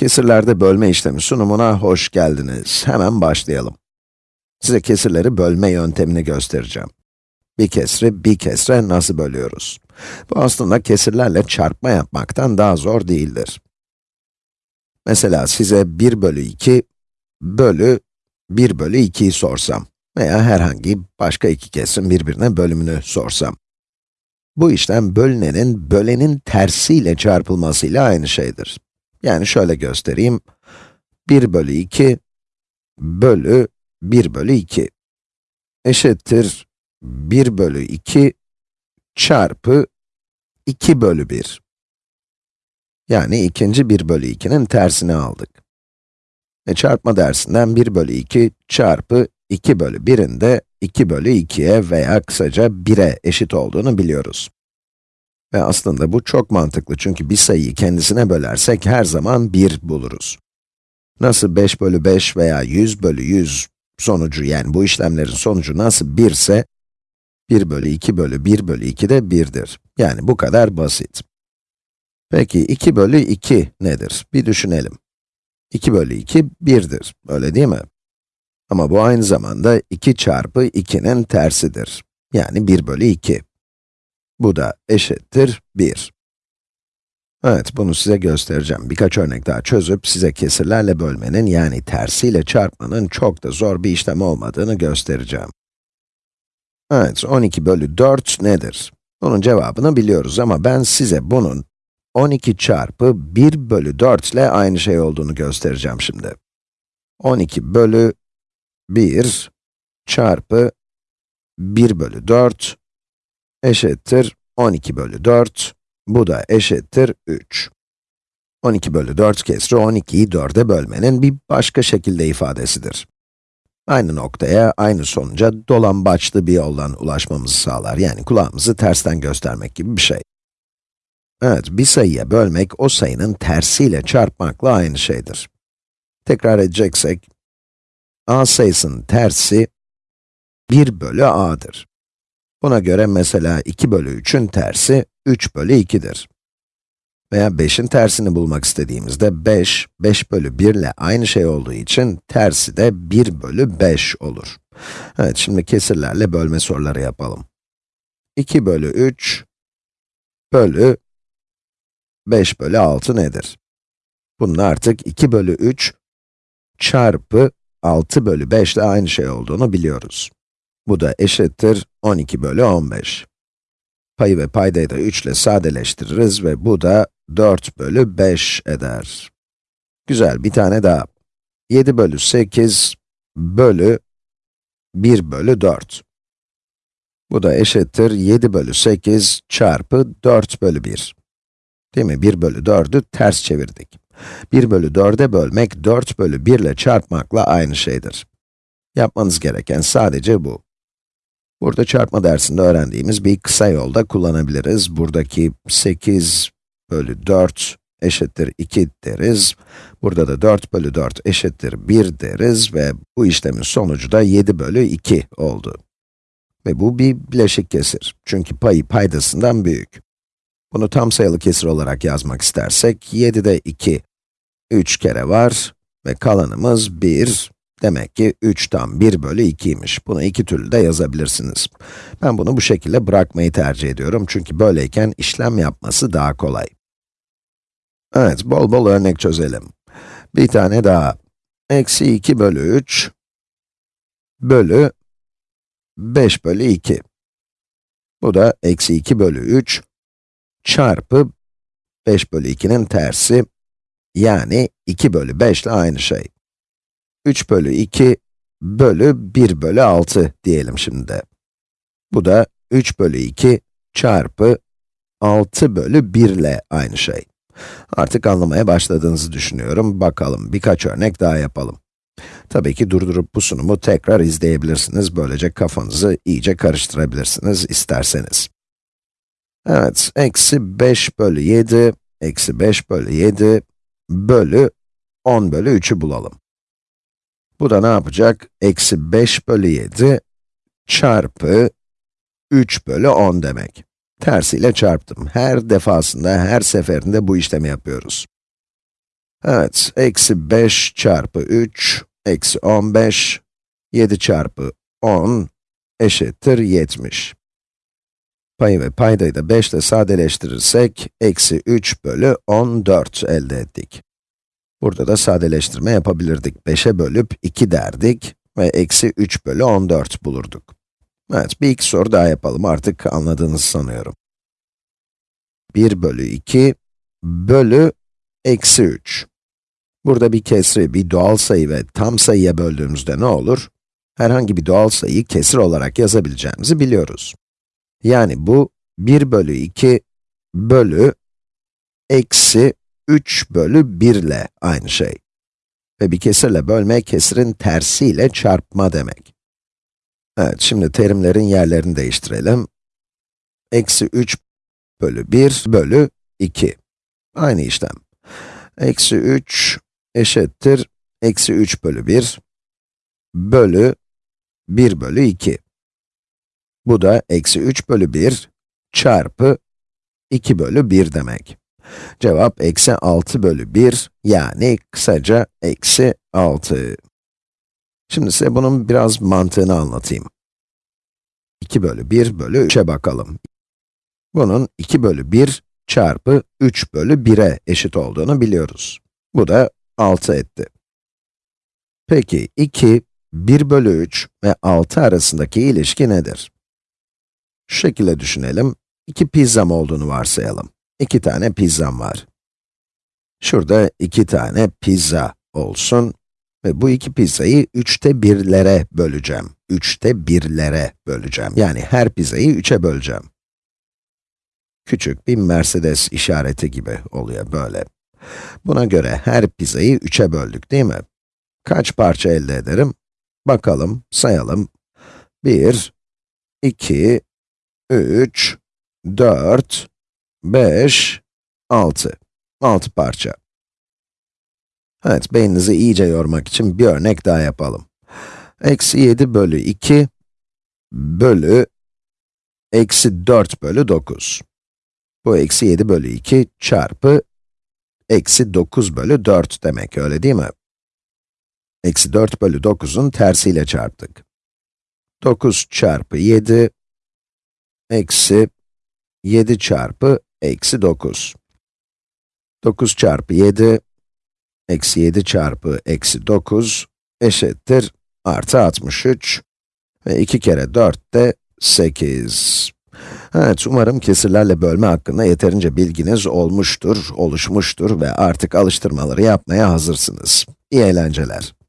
Kesirlerde bölme işlemi sunumuna hoş geldiniz. Hemen başlayalım. Size kesirleri bölme yöntemini göstereceğim. Bir kesri bir kesre nasıl bölüyoruz? Bu aslında kesirlerle çarpma yapmaktan daha zor değildir. Mesela size 1 bölü 2 bölü 1 bölü 2'yi sorsam veya herhangi başka iki kesirin birbirine bölümünü sorsam. Bu işlem bölünenin, bölenin tersiyle çarpılmasıyla aynı şeydir. Yani şöyle göstereyim. 1 bölü 2 bölü 1 bölü 2 eşittir 1 bölü 2 çarpı 2 bölü 1. Yani ikinci 1 bölü 2'nin tersini aldık. E çarpma dersinden 1 bölü 2 çarpı 2 bölü 1'in de 2 bölü 2'ye veya kısaca 1'e eşit olduğunu biliyoruz. Ve aslında bu çok mantıklı çünkü bir sayıyı kendisine bölersek her zaman 1 buluruz. Nasıl 5 bölü 5 veya 100 bölü 100 sonucu yani bu işlemlerin sonucu nasıl 1 ise, 1 bölü 2 bölü 1 bölü 2 de 1'dir. Yani bu kadar basit. Peki 2 bölü 2 nedir? Bir düşünelim. 2 bölü 2, 1'dir, öyle değil mi? Ama bu aynı zamanda 2 çarpı 2'nin tersidir. Yani 1 bölü 2. Bu da eşittir 1. Evet, bunu size göstereceğim. Birkaç örnek daha çözüp size kesirlerle bölmenin yani tersiyle çarpmanın çok da zor bir işlem olmadığını göstereceğim. Evet, 12 bölü 4 nedir? Bunun cevabını biliyoruz ama ben size bunun 12 çarpı 1 bölü 4 ile aynı şey olduğunu göstereceğim şimdi. 12 bölü 1 çarpı 1 bölü 4 eşittir 12 bölü 4, bu da eşittir 3. 12 bölü 4 kesri 12'yi 4'e bölmenin bir başka şekilde ifadesidir. Aynı noktaya, aynı sonuca dolambaçlı bir yoldan ulaşmamızı sağlar. Yani kulağımızı tersten göstermek gibi bir şey. Evet, bir sayıya bölmek, o sayının tersiyle çarpmakla aynı şeydir. Tekrar edeceksek, a sayısının tersi 1 bölü a'dır. Buna göre mesela 2 bölü 3'ün tersi 3 bölü 2'dir. Veya 5'in tersini bulmak istediğimizde 5, 5 bölü 1 ile aynı şey olduğu için tersi de 1 bölü 5 olur. Evet, şimdi kesirlerle bölme soruları yapalım. 2 bölü 3 bölü 5 bölü 6 nedir? Bunun artık 2 bölü 3 çarpı 6 bölü 5 ile aynı şey olduğunu biliyoruz. Bu da eşittir 12 bölü 15. Payı ve paydayı da 3 ile sadeleştiririz ve bu da 4 bölü 5 eder. Güzel, bir tane daha. 7 bölü 8 bölü 1 bölü 4. Bu da eşittir 7 bölü 8 çarpı 4 bölü 1. Değil mi? 1 bölü 4'ü ters çevirdik. 1 bölü 4'e bölmek 4 bölü 1 ile çarpmakla aynı şeydir. Yapmanız gereken sadece bu. Burada çarpma dersinde öğrendiğimiz bir kısa yolda kullanabiliriz. Buradaki 8 bölü 4 eşittir 2 deriz. Burada da 4 bölü 4 eşittir 1 deriz ve bu işlemin sonucu da 7 bölü 2 oldu. Ve bu bir bileşik kesir. Çünkü payı paydasından büyük. Bunu tam sayılı kesir olarak yazmak istersek, 7'de 2, 3 kere var ve kalanımız 1, Demek ki 3 tam 1 bölü 2'ymiş. Bunu iki türlü de yazabilirsiniz. Ben bunu bu şekilde bırakmayı tercih ediyorum çünkü böyleyken işlem yapması daha kolay. Evet, bol bol örnek çözelim. Bir tane daha. Eksi 2 bölü 3 bölü 5 bölü 2. Bu da eksi 2 bölü 3 çarpı 5 bölü 2'nin tersi, yani 2 bölü 5 ile aynı şey. 3 bölü 2 bölü 1 bölü 6 diyelim şimdi. Bu da 3 bölü 2 çarpı 6 bölü 1 ile aynı şey. Artık anlamaya başladığınızı düşünüyorum. Bakalım, birkaç örnek daha yapalım. Tabii ki durdurup bu sunumu tekrar izleyebilirsiniz. Böylece kafanızı iyice karıştırabilirsiniz isterseniz. Evet, eksi 5 bölü 7, eksi 5 bölü 7 bölü 10 bölü 3'ü bulalım. Bu da ne yapacak? Eksi 5 bölü 7 çarpı 3 bölü 10 demek. Tersiyle çarptım. Her defasında, her seferinde bu işlemi yapıyoruz. Evet, eksi 5 çarpı 3, eksi 15, 7 çarpı 10 eşittir 70. Payı ve paydayı da 5 ile sadeleştirirsek, eksi 3 bölü 14 elde ettik. Burada da sadeleştirme yapabilirdik. 5'e bölüp 2 derdik ve eksi 3 bölü 14 bulurduk. Evet, bir iki soru daha yapalım. Artık anladığınızı sanıyorum. 1 bölü 2 bölü eksi 3. Burada bir kesri, bir doğal sayı ve tam sayıya böldüğümüzde ne olur? Herhangi bir doğal sayıyı kesir olarak yazabileceğimizi biliyoruz. Yani bu 1 bölü 2 bölü eksi 3 bölü 1 ile aynı şey. Ve bir kesirle bölme, kesirin tersiyle çarpma demek. Evet, şimdi terimlerin yerlerini değiştirelim. Eksi 3 bölü 1 bölü 2. Aynı işlem. Eksi 3 eşittir, eksi 3 bölü 1 bölü 1 bölü 2. Bu da eksi 3 bölü 1 çarpı 2 bölü 1 demek. Cevap eksi 6 bölü 1, yani kısaca eksi 6. Şimdi size bunun biraz mantığını anlatayım. 2 bölü 1 bölü 3'e bakalım. Bunun 2 bölü 1 çarpı 3 bölü 1'e eşit olduğunu biliyoruz. Bu da 6 etti. Peki 2, 1 bölü 3 ve 6 arasındaki ilişki nedir? Şu şekilde düşünelim. 2 pizzam olduğunu varsayalım. 2 tane pizzam var. Şurada 2 tane pizza olsun ve bu iki pizzayı 3'te 1'lere böleceğim. 3'te 1'lere böleceğim. Yani her pizzayı 3'e böleceğim. Küçük bir Mercedes işareti gibi oluyor böyle. Buna göre her pizzayı 3'e böldük değil mi? Kaç parça elde ederim? Bakalım, sayalım. 1, 2, 3, 4, 5, 6. 6 parça. Evet, beyninizi iyice yormak için bir örnek daha yapalım. Eksi 7 bölü 2 bölü eksi 4 bölü 9. Bu eksi 7 bölü 2 çarpı eksi 9 bölü 4 demek, öyle değil mi? Eksi 4 bölü 9'un tersiyle çarptık. 9 çarpı 7, eksi 7 çarpı eksi 9. 9 çarpı 7, eksi 7 çarpı eksi 9 eşittir artı 63 ve 2 kere 4 de 8. Evet, umarım kesirlerle bölme hakkında yeterince bilginiz olmuştur, oluşmuştur ve artık alıştırmaları yapmaya hazırsınız. İyi eğlenceler.